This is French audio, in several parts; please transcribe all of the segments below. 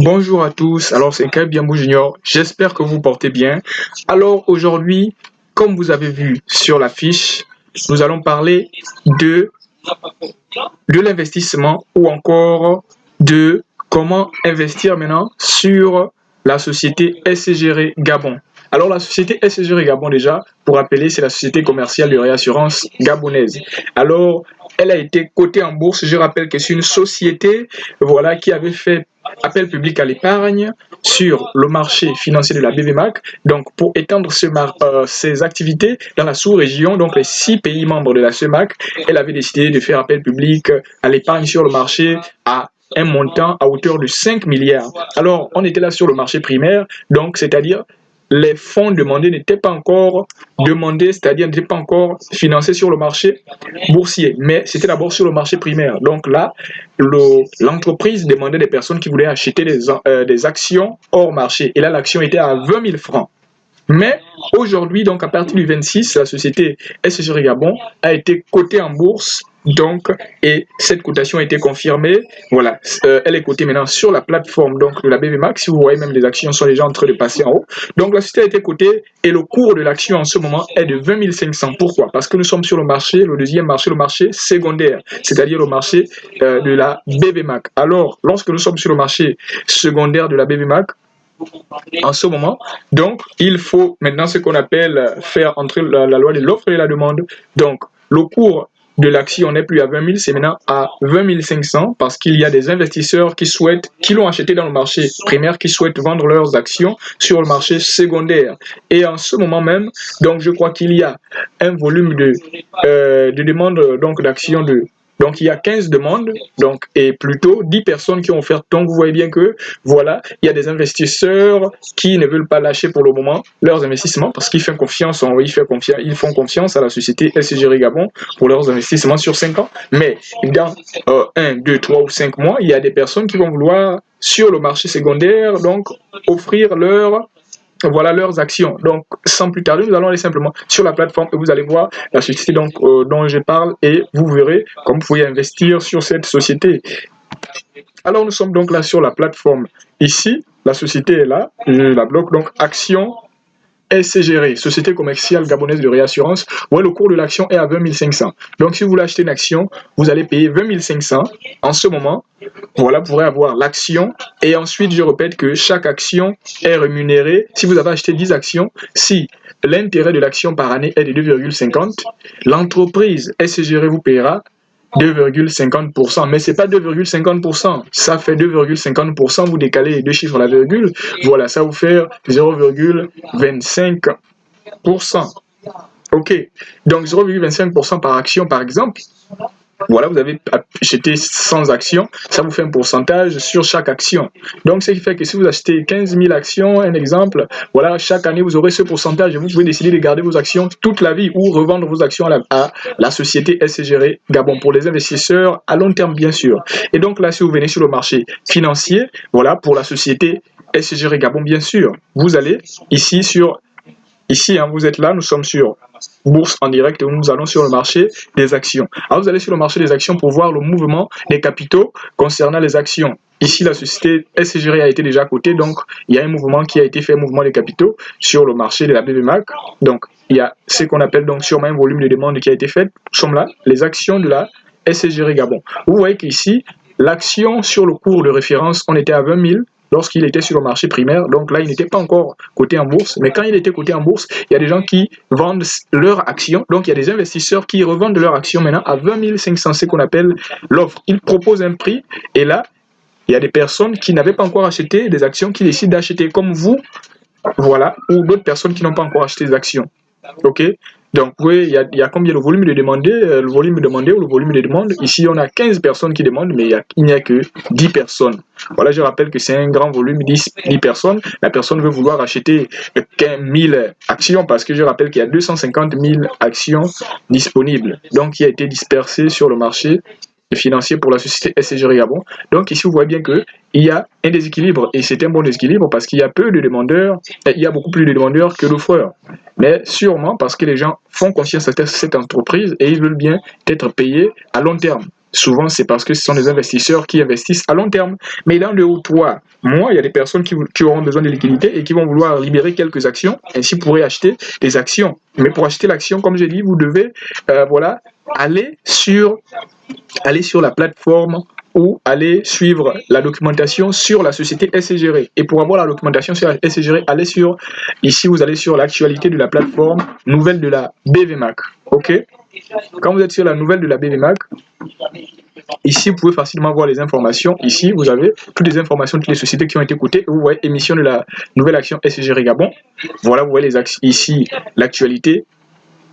Bonjour à tous, alors c'est Kai Biambo Junior, j'espère que vous portez bien. Alors aujourd'hui, comme vous avez vu sur la fiche, nous allons parler de, l'investissement ou encore de comment investir maintenant sur la société SGR Gabon. Alors la société SGR Gabon déjà, pour rappeler, c'est la société commerciale de réassurance gabonaise. Alors elle a été cotée en bourse. Je rappelle que c'est une société voilà, qui avait fait appel public à l'épargne sur le marché financier de la BVMAC, donc pour étendre ce euh, ses activités dans la sous-région, donc les six pays membres de la CEMAC, elle avait décidé de faire appel public à l'épargne sur le marché à un montant à hauteur de 5 milliards. Alors, on était là sur le marché primaire, donc c'est-à-dire les fonds demandés n'étaient pas encore demandés, c'est-à-dire n'étaient pas encore financés sur le marché boursier, mais c'était d'abord sur le marché primaire. Donc là, l'entreprise demandait des personnes qui voulaient acheter des, euh, des actions hors marché. Et là, l'action était à 20 000 francs. Mais aujourd'hui, donc à partir du 26, la société SGR Gabon a été cotée en bourse donc, et cette cotation a été confirmée. Voilà, euh, elle est cotée maintenant sur la plateforme donc, de la BVMAX. Si vous voyez, même les actions sont déjà en train de passer en haut. Donc, la société a été cotée et le cours de l'action en ce moment est de 20 500. Pourquoi? Parce que nous sommes sur le marché, le deuxième marché, le marché secondaire, c'est-à-dire le marché euh, de la BVMAC. Alors, lorsque nous sommes sur le marché secondaire de la BVMAC, en ce moment. Donc, il faut maintenant ce qu'on appelle faire entrer la, la loi de l'offre et la demande. Donc, le cours de l'action n'est plus à 20 000, c'est maintenant à 20 500 parce qu'il y a des investisseurs qui souhaitent, qui l'ont acheté dans le marché primaire, qui souhaitent vendre leurs actions sur le marché secondaire. Et en ce moment même, donc je crois qu'il y a un volume de, euh, de demandes donc d'actions de donc, il y a 15 demandes, donc, et plutôt 10 personnes qui ont offert. Donc, vous voyez bien que, voilà, il y a des investisseurs qui ne veulent pas lâcher pour le moment leurs investissements parce qu'ils font confiance, on, font confiance, ils font confiance à la société SGR Gabon pour leurs investissements sur 5 ans. Mais dans 1, 2, 3 ou 5 mois, il y a des personnes qui vont vouloir, sur le marché secondaire, donc, offrir leur voilà leurs actions. Donc, sans plus tarder, nous allons aller simplement sur la plateforme et vous allez voir la société euh, dont je parle et vous verrez comment vous pouvez investir sur cette société. Alors, nous sommes donc là sur la plateforme. Ici, la société est là, je la bloque, donc action SCGR, Société commerciale gabonaise de réassurance, le cours de l'action est à 20 500. Donc, si vous voulez acheter une action, vous allez payer 20 500 en ce moment. Voilà, vous pourrez avoir l'action. Et ensuite, je répète que chaque action est rémunérée. Si vous avez acheté 10 actions, si l'intérêt de l'action par année est de 2,50, l'entreprise SCGR vous paiera 2,50%. Mais c'est pas 2,50%. Ça fait 2,50%. Vous décalez les deux chiffres à la virgule. Voilà, ça vous fait 0,25%. OK. Donc 0,25% par action, par exemple. Voilà, vous avez acheté 100 actions, ça vous fait un pourcentage sur chaque action. Donc, ce qui fait que si vous achetez 15 000 actions, un exemple, voilà, chaque année, vous aurez ce pourcentage et vous pouvez décider de garder vos actions toute la vie ou revendre vos actions à la, société SGR Gabon pour les investisseurs à long terme, bien sûr. Et donc là, si vous venez sur le marché financier, voilà, pour la société SGR Gabon, bien sûr, vous allez ici sur Ici, hein, vous êtes là, nous sommes sur bourse en direct et nous allons sur le marché des actions. Alors, vous allez sur le marché des actions pour voir le mouvement des capitaux concernant les actions. Ici, la société SCGR a été déjà cotée, donc il y a un mouvement qui a été fait, mouvement des capitaux sur le marché de la BVMAC. Donc, il y a ce qu'on appelle donc sûrement un volume de demande qui a été fait. Nous sommes là, les actions de la SCGR Gabon. Vous voyez qu'ici, l'action sur le cours de référence, on était à 20 000 lorsqu'il était sur le marché primaire. Donc là, il n'était pas encore coté en bourse. Mais quand il était coté en bourse, il y a des gens qui vendent leurs actions. Donc il y a des investisseurs qui revendent leurs actions maintenant à 20 500, ce qu'on appelle l'offre. Ils proposent un prix et là, il y a des personnes qui n'avaient pas encore acheté des actions qui décident d'acheter comme vous, voilà, ou d'autres personnes qui n'ont pas encore acheté des actions. Ok? Donc, oui, il y a, combien le volume de demandés, euh, le volume demandé ou le volume de demandes? Ici, on a 15 personnes qui demandent, mais il n'y a, que 10 personnes. Voilà, je rappelle que c'est un grand volume, 10, 10 personnes. La personne veut vouloir acheter 15 000 actions parce que je rappelle qu'il y a 250 000 actions disponibles. Donc, qui a été dispersé sur le marché financier pour la société SCG Gabon. Donc ici, vous voyez bien qu'il y a un déséquilibre et c'est un bon déséquilibre parce qu'il y a peu de demandeurs, il y a beaucoup plus de demandeurs que d'offreurs. Mais sûrement parce que les gens font confiance à cette entreprise et ils veulent bien être payés à long terme. Souvent c'est parce que ce sont des investisseurs qui investissent à long terme. Mais dans le haut toi, moi, il y a des personnes qui, auront besoin de liquidité et qui vont vouloir libérer quelques actions, ainsi pourraient acheter des actions. Mais pour acheter l'action, comme j'ai dit, vous devez euh, aller sur, la plateforme ou aller suivre la documentation sur la société SCGR. Et pour avoir la documentation sur SCGR, allez sur, ici vous allez sur l'actualité de la plateforme nouvelle de la BVMAC. Ok? Quand vous êtes sur la nouvelle de la BVMAC, Ici, vous pouvez facilement voir les informations. Ici, vous avez toutes les informations de toutes les sociétés qui ont été cotées. Vous voyez émission de la nouvelle action SCG Gabon. Voilà, vous voyez les ici l'actualité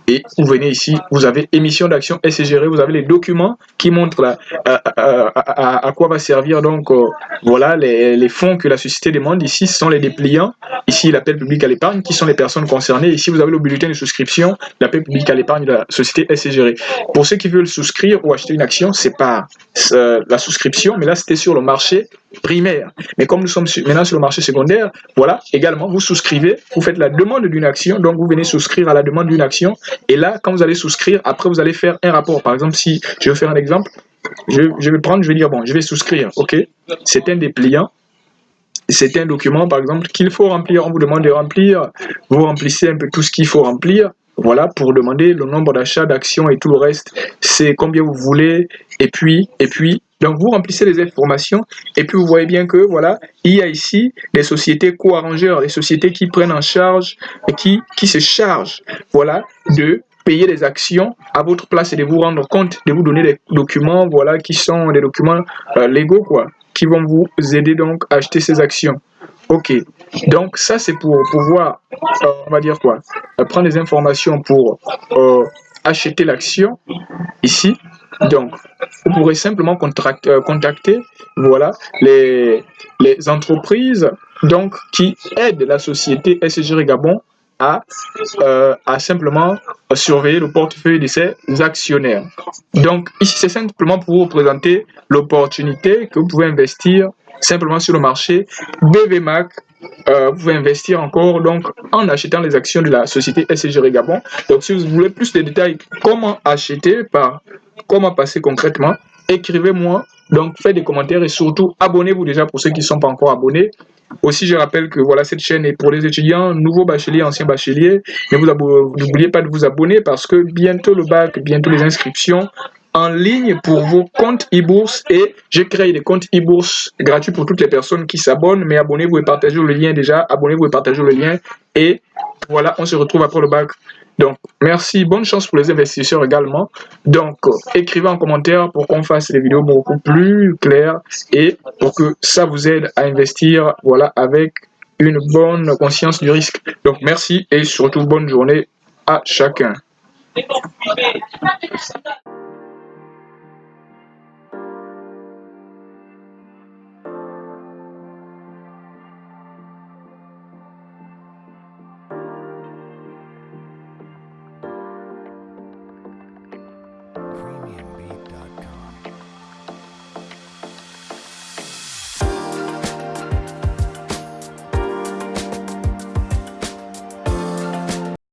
et vous venez ici, vous avez émission d'action SCGR, vous avez les documents qui montrent euh, euh, à, quoi va servir donc euh, voilà les, fonds que la société demande. Ici, ce sont les dépliants. Ici, l'appel public à l'épargne, qui sont les personnes concernées. Ici, vous avez le bulletin de souscription, l'appel public à l'épargne de la société SCGR. Pour ceux qui veulent souscrire ou acheter une action, c'est pas la souscription, mais là, c'était sur le marché primaire. Mais comme nous sommes maintenant sur le marché secondaire, voilà, également, vous souscrivez, vous faites la demande d'une action, donc vous venez souscrire à la demande d'une action, et là, quand vous allez souscrire, après, vous allez faire un rapport. Par exemple, si je vais faire un exemple, je, vais prendre, je vais dire, bon, je vais souscrire, ok, c'est un dépliant, c'est un document, par exemple, qu'il faut remplir, on vous demande de remplir, vous remplissez un peu tout ce qu'il faut remplir, voilà, pour demander le nombre d'achats, d'actions et tout le reste, c'est combien vous voulez, et puis, et puis, donc vous remplissez les informations, et puis vous voyez bien que, voilà, il y a ici les sociétés co-arrangeurs, les sociétés qui prennent en charge, et qui, qui se chargent, voilà, de payer les actions à votre place et de vous rendre compte, de vous donner des documents, voilà, qui sont des documents euh, légaux, quoi, qui vont vous aider donc à acheter ces actions. Ok, donc ça c'est pour pouvoir, euh, on va dire quoi, euh, prendre des informations pour acheter l'action ici. Donc, vous pourrez simplement contacter voilà, les, entreprises donc, qui aident la société SG Gabon à, à simplement surveiller le portefeuille de ses actionnaires. Donc, ici, c'est simplement pour vous présenter l'opportunité que vous pouvez investir simplement sur le marché BVMAC euh, vous pouvez investir encore donc en achetant les actions de la société SCG Gabon. Donc si vous voulez plus de détails, comment acheter, par comment passer concrètement, écrivez-moi. Donc faites des commentaires et surtout abonnez-vous déjà pour ceux qui ne sont pas encore abonnés. Aussi, je rappelle que voilà cette chaîne est pour les étudiants, nouveaux bacheliers, anciens bacheliers. N'oubliez pas de vous abonner parce que bientôt le bac, bientôt les inscriptions en ligne pour vos comptes e-bourse et j'ai créé des comptes e-bourse gratuits pour toutes les personnes qui s'abonnent. Mais abonnez-vous et partagez le lien déjà. Abonnez-vous et partagez le lien. Et voilà, on se retrouve après le bac. Donc, merci. Bonne chance pour les investisseurs également. Donc, écrivez en commentaire pour qu'on fasse des vidéos beaucoup plus claires et pour que ça vous aide à investir voilà, avec une bonne conscience du risque. Donc, merci et surtout bonne journée à chacun.